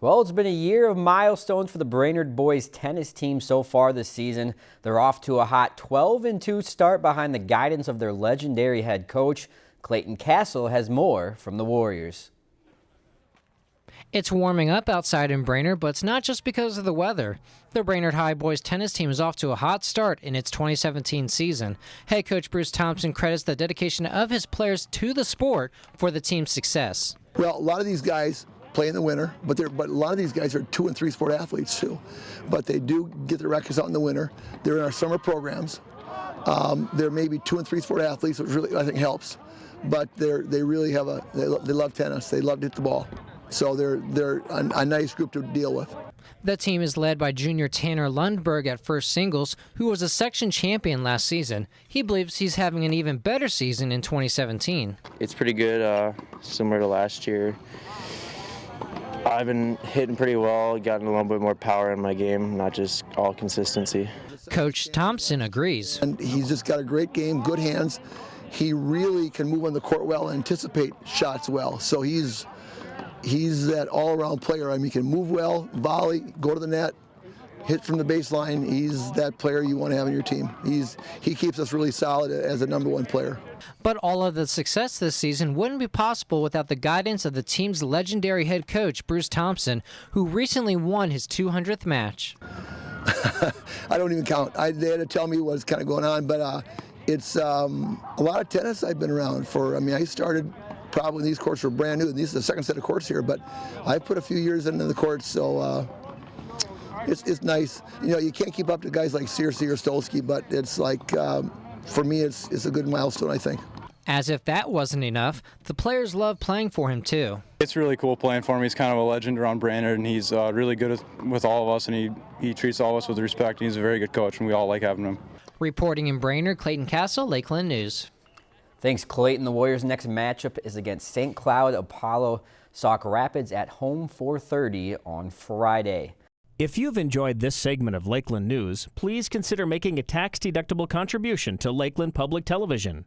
Well, it's been a year of milestones for the Brainerd boys tennis team so far this season. They're off to a hot 12-2 start behind the guidance of their legendary head coach. Clayton Castle has more from the Warriors. It's warming up outside in Brainerd, but it's not just because of the weather. The Brainerd High boys tennis team is off to a hot start in its 2017 season. Head coach Bruce Thompson credits the dedication of his players to the sport for the team's success. Well, a lot of these guys play in the winter, but they're but a lot of these guys are two and three sport athletes too. But they do get their records out in the winter. They're in our summer programs. Um, they're maybe two and three sport athletes, which really I think helps. But they're they really have a they, they love tennis. They love to hit the ball. So they're they're a, a nice group to deal with. The team is led by junior Tanner Lundberg at first singles, who was a section champion last season. He believes he's having an even better season in 2017. It's pretty good, uh, similar to last year. I've been hitting pretty well, gotten a little bit more power in my game, not just all consistency. Coach Thompson agrees. And he's just got a great game, good hands. He really can move on the court well, anticipate shots well. So he's he's that all-around player. I mean, he can move well, volley, go to the net, hit from the baseline. He's that player you want to have on your team. He's he keeps us really solid as a number one player. But all of the success this season wouldn't be possible without the guidance of the team's legendary head coach, Bruce Thompson, who recently won his 200th match. I don't even count. I, they had to tell me what's kind of going on, but uh, it's um, a lot of tennis I've been around for. I mean, I started probably these courts were brand new. These are the second set of courts here, but I put a few years into the courts, so uh, it's, it's nice. You know, you can't keep up to guys like Searcy or Stolsky, but it's like, um, for me, it's, it's a good milestone, I think. As if that wasn't enough, the players love playing for him too. It's really cool playing for him. He's kind of a legend around Brainerd, and he's uh, really good with, with all of us, and he, he treats all of us with respect. and he's a very good coach, and we all like having him. Reporting in Brainerd, Clayton Castle, Lakeland News. Thanks, Clayton. The Warriors' next matchup is against St. Cloud Apollo Sauk Rapids at home 4:30 on Friday. If you've enjoyed this segment of Lakeland News, please consider making a tax-deductible contribution to Lakeland Public Television.